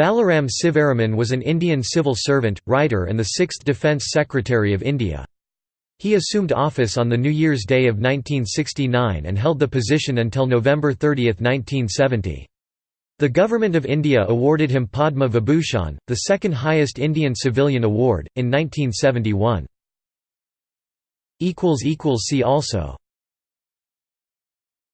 Balaram Sivaraman was an Indian civil servant, writer and the sixth Defence Secretary of India. He assumed office on the New Year's Day of 1969 and held the position until November 30, 1970. The Government of India awarded him Padma Vibhushan, the second highest Indian civilian award, in 1971. See also